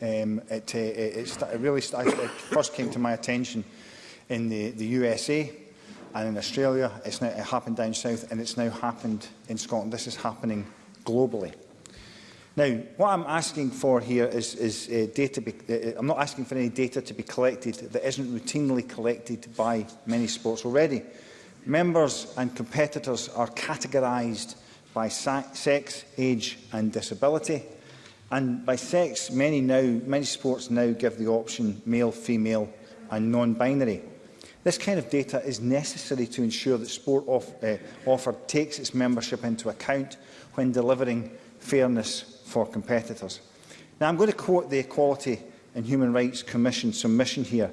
Um, it, uh, it, it, it really started, it first came to my attention in the, the USA and in Australia. It's now, it happened down south and it's now happened in Scotland. This is happening globally. Now, what I'm asking for here is, is uh, data. Be, uh, uh I'm not asking for any data to be collected that isn't routinely collected by many sports already. Members and competitors are categorised by sex, age and disability. And by sex, many, now, many sports now give the option male, female and non-binary. This kind of data is necessary to ensure that sport off, uh, eh, offered takes its membership into account when delivering fairness for competitors. Now, I'm going to quote the Equality and Human Rights Commission submission here,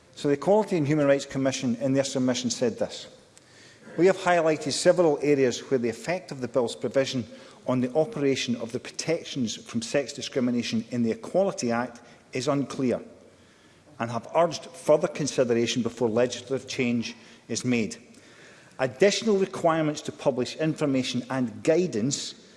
So the Equality and Human Rights Commission in their submission said this. We have highlighted several areas where the effect of the Bill's provision on the operation of the protections from sex discrimination in the Equality Act is unclear and have urged further consideration before legislative change is made additional requirements to publish information and guidance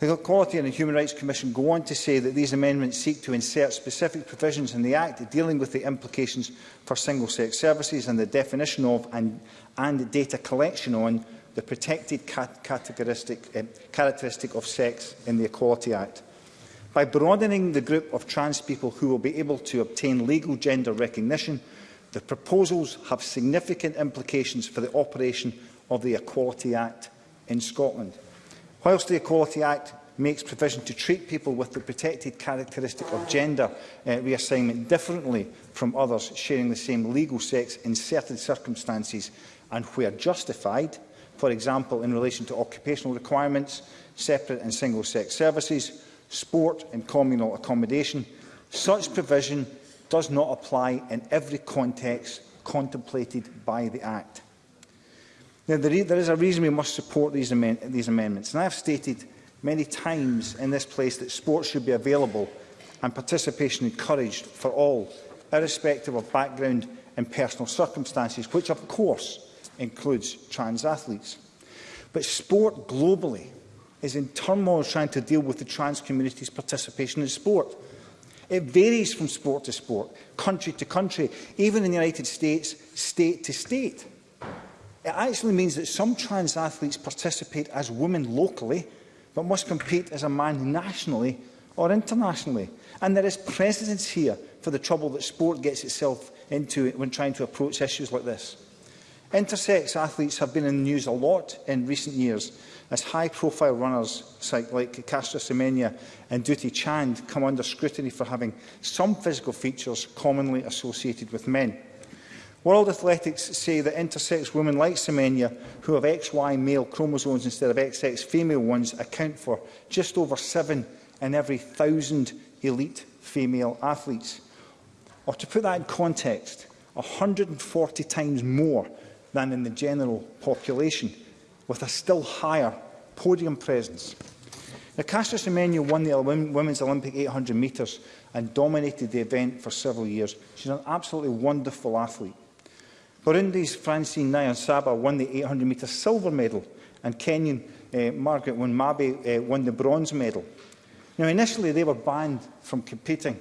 The Equality and the Human Rights Commission go on to say that these amendments seek to insert specific provisions in the Act dealing with the implications for single-sex services and the definition of and, and data collection on the protected cat categoristic, eh, characteristic of sex in the Equality Act. By broadening the group of trans people who will be able to obtain legal gender recognition, the proposals have significant implications for the operation of the Equality Act in Scotland. Whilst the Equality Act makes provision to treat people with the protected characteristic of gender uh, reassignment differently from others sharing the same legal sex in certain circumstances and where justified, for example in relation to occupational requirements, separate and single-sex services, sport and communal accommodation, such provision does not apply in every context contemplated by the Act. Now, there, there is a reason we must support these, amend these amendments, and I have stated many times in this place that sport should be available and participation encouraged for all, irrespective of background and personal circumstances, which of course includes trans athletes. But sport globally is in turmoil trying to deal with the trans community's participation in sport. It varies from sport to sport, country to country, even in the United States, state to state. It actually means that some trans athletes participate as women locally, but must compete as a man nationally or internationally. And there is precedence here for the trouble that sport gets itself into when trying to approach issues like this. Intersex athletes have been in the news a lot in recent years as high-profile runners like Castro Semenya and Duty Chand come under scrutiny for having some physical features commonly associated with men. World Athletics say that intersex women like Semenya, who have XY male chromosomes instead of XX female ones, account for just over seven in every thousand elite female athletes. Or to put that in context, 140 times more than in the general population, with a still higher podium presence. Now, Castro Semenya won the Women's Olympic 800 metres and dominated the event for several years. She's an absolutely wonderful athlete. Burundi's Francine Nyan Saba won the 800-metre silver medal and Kenyan uh, Margaret Wanmabe uh, eh, won the bronze medal. Now, initially, they were banned from competing.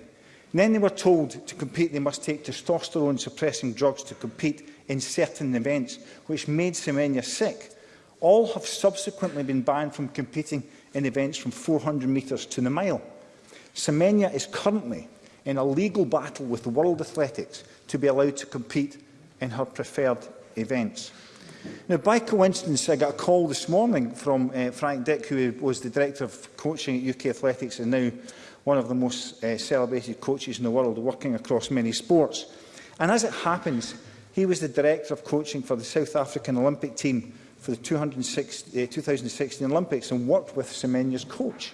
And then they were told to compete they must take testosterone-suppressing drugs to compete in certain events, which made Semenya sick. All have subsequently been banned from competing in events from 400 metres to the mile. Semenya is currently in a legal battle with World Athletics to be allowed to compete in her preferred events. Now, by coincidence, I got a call this morning from uh, Frank Dick, who was the Director of Coaching at UK Athletics and now one of the most uh, celebrated coaches in the world, working across many sports. And as it happens, he was the Director of Coaching for the South African Olympic team for the 260, uh, 2016 Olympics and worked with Semenya's coach.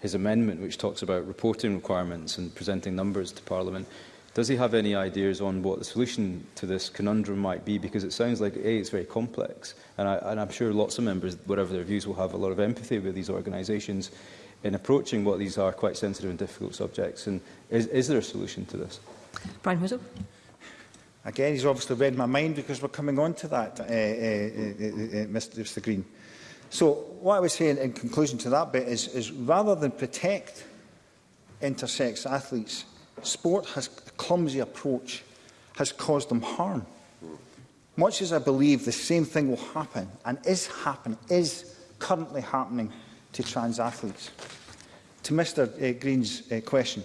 his amendment, which talks about reporting requirements and presenting numbers to Parliament, Does he have any ideas on what the solution to this conundrum might be? Because it sounds like, A, it's very complex, and, I, and I'm sure lots of members, whatever their views, will have a lot of empathy with these organisations in approaching what these are quite sensitive and difficult subjects. And is, is there a solution to this? Brian Whittle. Again, he's obviously read my mind because we're coming on to that, uh, uh, uh, uh Mr. Mr Green. So what I was saying in conclusion to that bit is, is rather than protect intersex athletes sport has a clumsy approach has caused them harm. Much as I believe the same thing will happen and is happening, is currently happening to trans athletes. To Mr uh, Green's uh, question,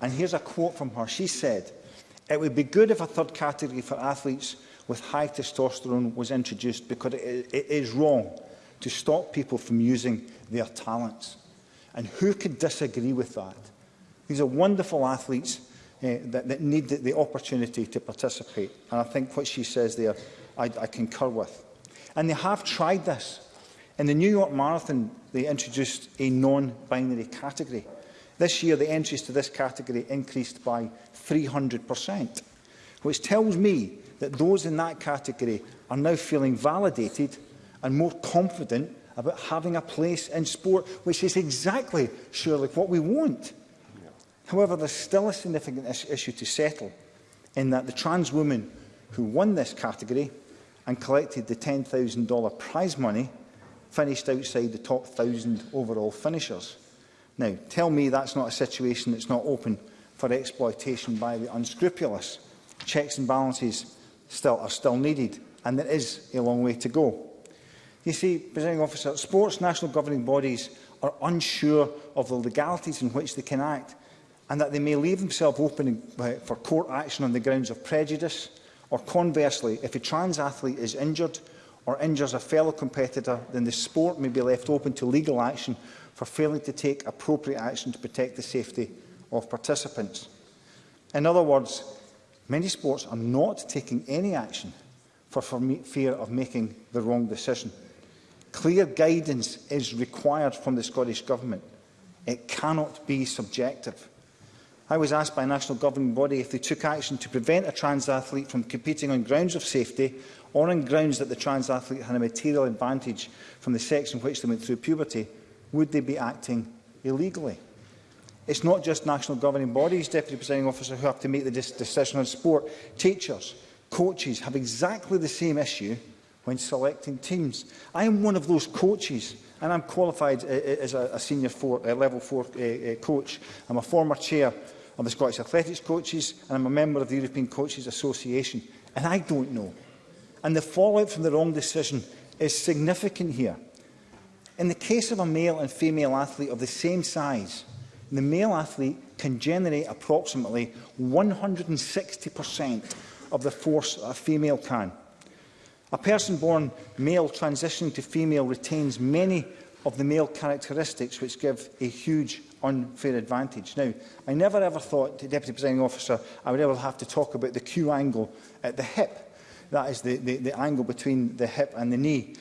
And here's a quote from her. She said, it would be good if a third category for athletes with high testosterone was introduced because it, is wrong to stop people from using their talents. And who could disagree with that? These are wonderful athletes Eh, that, that need the, the opportunity to participate. And I think what she says there, I, I concur with. And they have tried this. In the New York Marathon, they introduced a non-binary category. This year, the entries to this category increased by 300%, which tells me that those in that category are now feeling validated and more confident about having a place in sport, which is exactly, surely, what we want. However, there's still a significant is issue to settle in that the trans woman who won this category and collected the $10,000 prize money finished outside the top 1,000 overall finishers. Now, tell me that's not a situation that's not open for exploitation by the unscrupulous. Checks and balances still, are still needed, and there is a long way to go. You see, presenting officer, sports national governing bodies are unsure of the legalities in which they can act and that they may leave themselves open uh, for court action on the grounds of prejudice, or conversely, if a trans athlete is injured or injures a fellow competitor, then the sport may be left open to legal action for failing to take appropriate action to protect the safety of participants. In other words, many sports are not taking any action for fear of making the wrong decision. Clear guidance is required from the Scottish Government. It cannot be subjective. I was asked by a national governing body if they took action to prevent a trans athlete from competing on grounds of safety or on grounds that the trans athlete had a material advantage from the sex in which they went through puberty, would they be acting illegally? It's not just national governing bodies, Deputy Presiding Officer, who have to make the decision on sport. Teachers, coaches have exactly the same issue when selecting teams. I am one of those coaches and I'm qualified uh, uh, as a, senior four, uh, level 4 uh, uh, coach. I'm a former chair I'm the Scottish Athletics Coaches and I'm a member of the European Coaches Association. And I don't know. And the fallout from the wrong decision is significant here. In the case of a male and female athlete of the same size, the male athlete can generate approximately 160% of the force a female can. A person born male transitioning to female retains many of the male characteristics which give a huge unfair advantage. Now, I never ever thought, Deputy Presiding Officer, I would ever have to talk about the Q angle at the hip. That is the, the, the angle between the hip and the knee.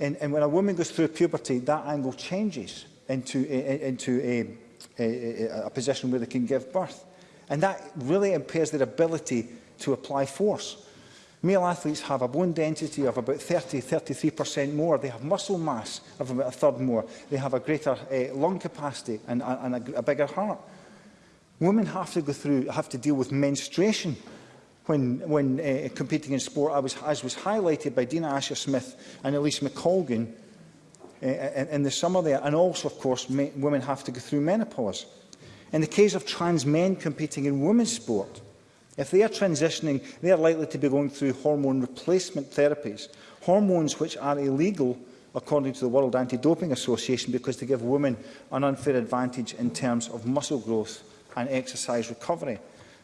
And, and when a woman goes through puberty, that angle changes into, a, into a, a, a position where they can give birth. And that really impairs their ability to apply force. Male athletes have a bone density of about 30-33% more. They have muscle mass of about a third more. They have a greater uh, lung capacity and, and a, a bigger heart. Women have to go through, have to deal with menstruation when, when uh, competing in sport, I was, as was highlighted by Dina Asher Smith and Elise McColgan uh, eh, in, in the summer there. And also, of course, women have to go through menopause. In the case of trans men competing in women's sport, If they are transitioning, they are likely to be going through hormone replacement therapies, hormones which are illegal according to the World Anti-Doping Association because they give women an unfair advantage in terms of muscle growth and exercise recovery.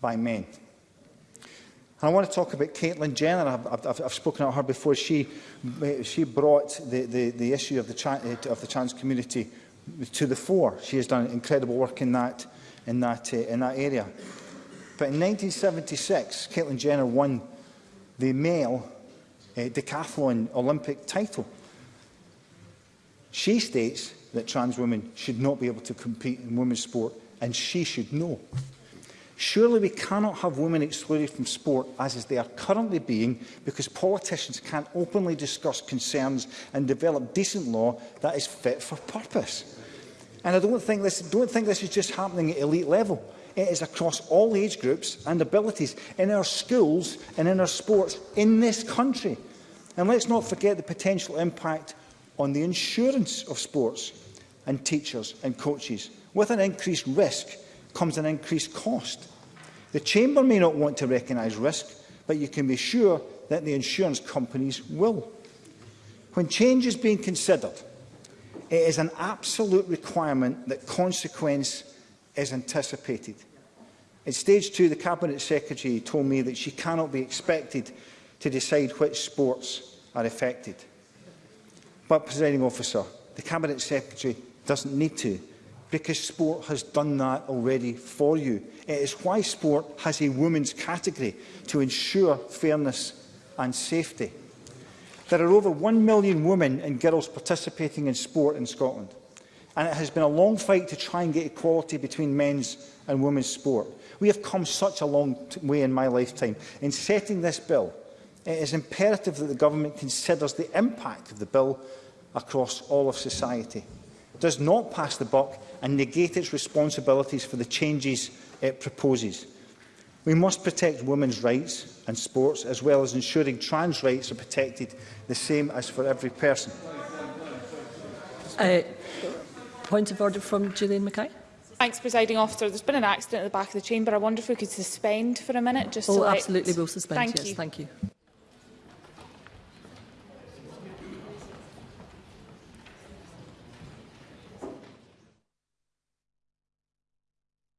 by men? And I want to talk about Caitlin Jenner. I've, I've, I've spoken about her before. She, she brought the, the, the issue of the, of the trans community to the fore. She has done incredible work in that, in that, uh, in that area. But in 1976, Caitlin Jenner won the male uh, decathlon Olympic title. She states that trans women should not be able to compete in women's sport, and she should know. Surely we cannot have women excluded from sport as is they are currently being because politicians can't openly discuss concerns and develop decent law that is fit for purpose. And I don't think this, don't think this is just happening at elite level. It is across all age groups and abilities, in our schools and in our sports, in this country. And let's not forget the potential impact on the insurance of sports and teachers and coaches. With an increased risk comes an increased cost. The Chamber may not want to recognise risk, but you can be sure that the insurance companies will. When change is being considered, it is an absolute requirement that consequence is anticipated. In stage two, the Cabinet Secretary told me that she cannot be expected to decide which sports are affected. But, presiding officer, the Cabinet Secretary doesn't need to because sport has done that already for you. It is why sport has a women's category to ensure fairness and safety. There are over 1 million women and girls participating in sport in Scotland and it has been a long fight to try and get equality between men's and women's sport. We have come such a long way in my lifetime. In setting this bill, it is imperative that the government considers the impact of the bill across all of society does not pass the buck and negate its responsibilities for the changes it proposes. We must protect women's rights and sports, as well as ensuring trans rights are protected the same as for every person. Uh, point of order from Julian Mackay. Thanks, presiding officer. There's been an accident at the back of the chamber. I wonder if we could suspend for a minute, just. Oh, to absolutely, let... we'll suspend. Thank yes, you. Thank you.